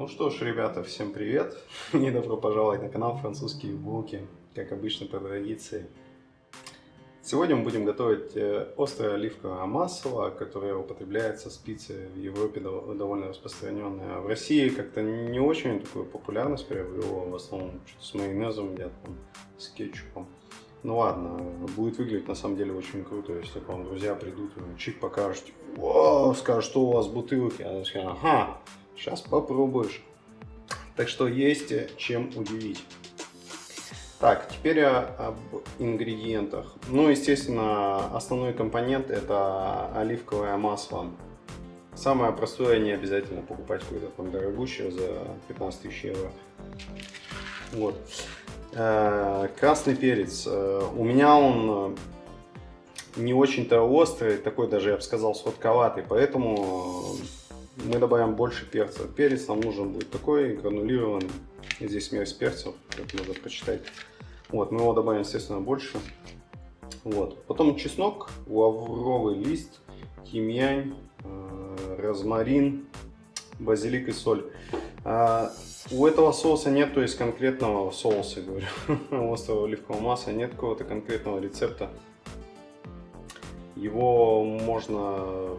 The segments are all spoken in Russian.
Ну что ж, ребята, всем привет! И добро пожаловать на канал Французские булки, как обычно по традиции. Сегодня мы будем готовить э, острое оливковое масло, которое употребляется спицы в Европе довольно распространенное. В России как-то не очень такую популярность приобрело, в основном с майонезом едят, с кетчупом. Ну ладно, будет выглядеть на самом деле очень круто, если к вам друзья придут, чик покажут, о, скажут, что у вас в бутылке, а скажут, ага, Сейчас попробуешь. Так что есть чем удивить. Так, теперь об ингредиентах. Ну, естественно, основной компонент это оливковое масло. Самое простое, не обязательно покупать какое-то там дорогущее за 15 тысяч евро. Вот. Э, красный перец. Э, у меня он не очень-то острый, такой даже, я бы сказал, сладковатый, поэтому мы добавим больше перца. Перец нам нужен будет такой гранулированный. Здесь смесь перцев, как надо прочитать. Вот, мы его добавим, естественно, больше. Вот. Потом чеснок, лавровый лист, тимьян, э, розмарин, базилик и соль. А, у этого соуса нет, то есть конкретного соуса, говорю, острого оливкового масла, нет какого-то конкретного рецепта. Его можно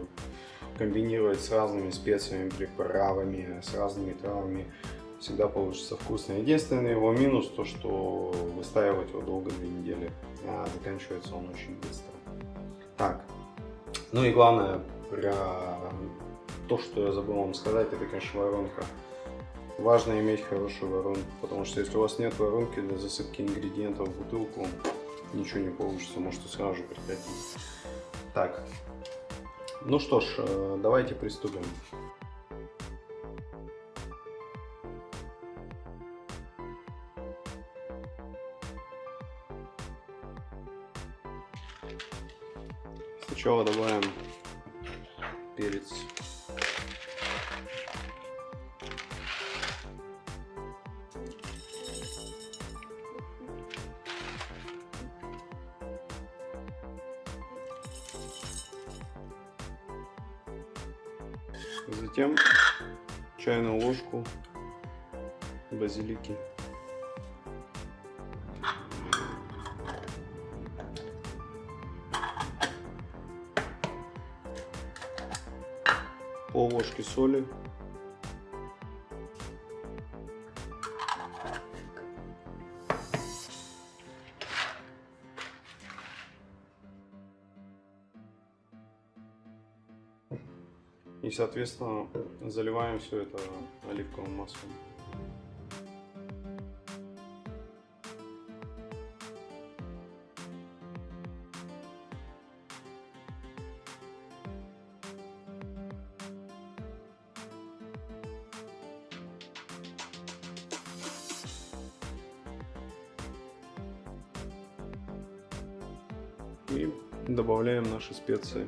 комбинировать с разными специями, приправами, с разными травами, всегда получится вкусно. Единственный его минус, то что выстаивать его долго, две недели, а заканчивается он очень быстро. Так, ну и главное, про то, что я забыл вам сказать, это, конечно, воронка. Важно иметь хорошую воронку, потому что если у вас нет воронки для засыпки ингредиентов в бутылку, ничего не получится, можете сразу же прекратить. Так, ну что ж, э, давайте приступим. Сначала добавим перец. Затем чайную ложку базилики. Пол ложки соли. И, соответственно, заливаем все это оливковым маслом. И добавляем наши специи.